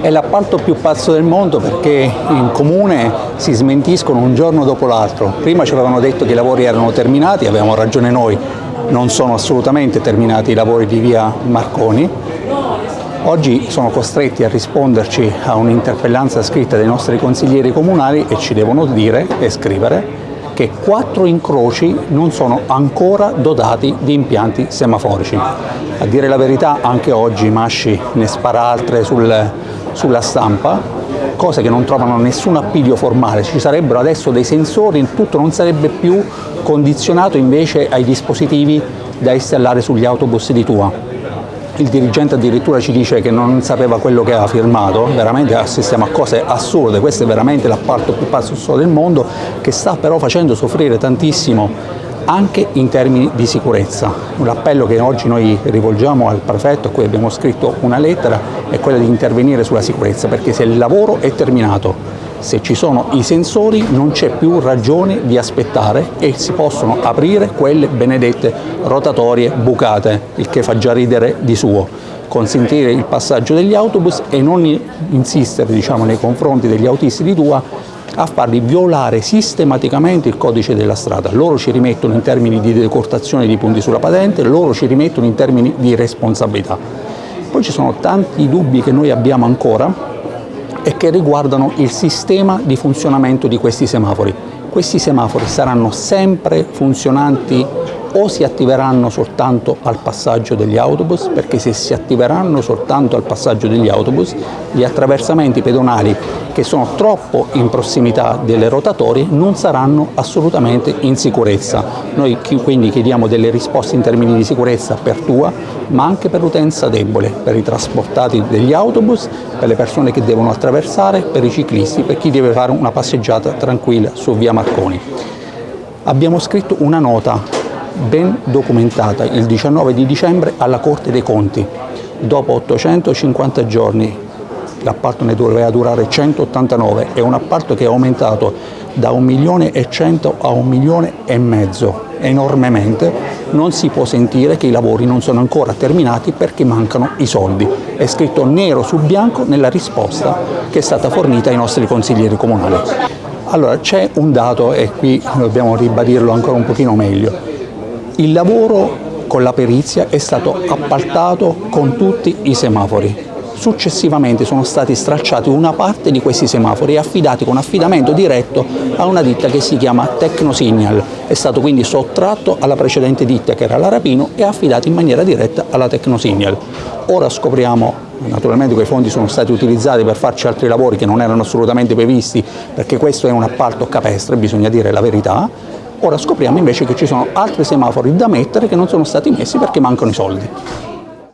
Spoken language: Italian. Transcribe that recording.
È l'appalto più pazzo del mondo perché in comune si smentiscono un giorno dopo l'altro. Prima ci avevano detto che i lavori erano terminati, avevamo ragione noi, non sono assolutamente terminati i lavori di via Marconi. Oggi sono costretti a risponderci a un'interpellanza scritta dai nostri consiglieri comunali e ci devono dire e scrivere che quattro incroci non sono ancora dotati di impianti semaforici. A dire la verità anche oggi Masci ne spara altre sul, sulla stampa, cose che non trovano nessun appiglio formale, ci sarebbero adesso dei sensori, il tutto non sarebbe più condizionato invece ai dispositivi da installare sugli autobus di Tua il dirigente addirittura ci dice che non sapeva quello che aveva firmato, veramente assistiamo a cose assurde, questo è veramente l'appalto più pazzo del mondo che sta però facendo soffrire tantissimo anche in termini di sicurezza. Un appello che oggi noi rivolgiamo al prefetto, a cui abbiamo scritto una lettera, è quello di intervenire sulla sicurezza, perché se il lavoro è terminato se ci sono i sensori non c'è più ragione di aspettare e si possono aprire quelle benedette rotatorie bucate, il che fa già ridere di suo. Consentire il passaggio degli autobus e non insistere diciamo, nei confronti degli autisti di Tua a farli violare sistematicamente il codice della strada. Loro ci rimettono in termini di decortazione di punti sulla patente, loro ci rimettono in termini di responsabilità. Poi ci sono tanti dubbi che noi abbiamo ancora e che riguardano il sistema di funzionamento di questi semafori. Questi semafori saranno sempre funzionanti o si attiveranno soltanto al passaggio degli autobus, perché se si attiveranno soltanto al passaggio degli autobus, gli attraversamenti pedonali che sono troppo in prossimità delle rotatorie non saranno assolutamente in sicurezza. Noi quindi chiediamo delle risposte in termini di sicurezza per tua, ma anche per l'utenza debole, per i trasportati degli autobus, per le persone che devono attraversare, per i ciclisti, per chi deve fare una passeggiata tranquilla su via Marconi. Abbiamo scritto una nota ben documentata il 19 di dicembre alla Corte dei Conti. Dopo 850 giorni l'appalto ne doveva durare 189, è un appalto che è aumentato da un milione e cento a un milione e mezzo, enormemente, non si può sentire che i lavori non sono ancora terminati perché mancano i soldi. È scritto nero su bianco nella risposta che è stata fornita ai nostri consiglieri comunali. Allora c'è un dato e qui dobbiamo ribadirlo ancora un pochino meglio. Il lavoro con la perizia è stato appaltato con tutti i semafori. Successivamente sono stati stracciati una parte di questi semafori e affidati con affidamento diretto a una ditta che si chiama Tecnosignal. È stato quindi sottratto alla precedente ditta che era la Rapino e affidato in maniera diretta alla Tecnosignal. Ora scopriamo naturalmente quei fondi sono stati utilizzati per farci altri lavori che non erano assolutamente previsti perché questo è un appalto capestre, bisogna dire la verità, Ora scopriamo invece che ci sono altri semafori da mettere che non sono stati messi perché mancano i soldi.